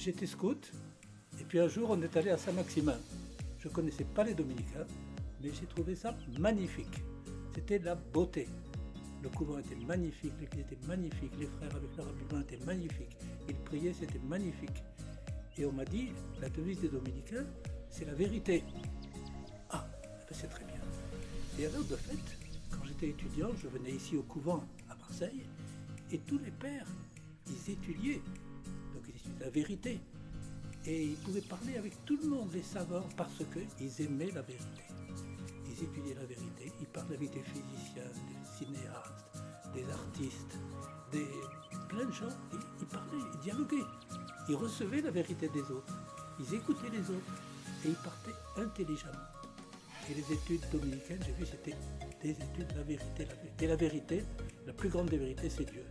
j'étais scout, et puis un jour on est allé à Saint-Maximin. Je ne connaissais pas les dominicains, mais j'ai trouvé ça magnifique. C'était la beauté. Le couvent était magnifique, l'église était magnifique, les frères avec leur habillement étaient magnifiques. Ils priaient, c'était magnifique. Et on m'a dit, la devise des dominicains, c'est la vérité. Ah, ben c'est très bien. Et alors, de fait, quand j'étais étudiant, je venais ici au couvent à Marseille, et tous les pères, ils étudiaient. La vérité. Et ils pouvaient parler avec tout le monde, les savants, parce qu'ils aimaient la vérité. Ils étudiaient la vérité, ils parlaient avec des physiciens, des cinéastes, des artistes, des plein de gens. Ils, ils parlaient, ils dialoguaient. Ils recevaient la vérité des autres. Ils écoutaient les autres. Et ils partaient intelligemment. Et les études dominicaines, j'ai vu, c'était des études de la. La vérité. Et la vérité, la plus grande des vérités, c'est Dieu.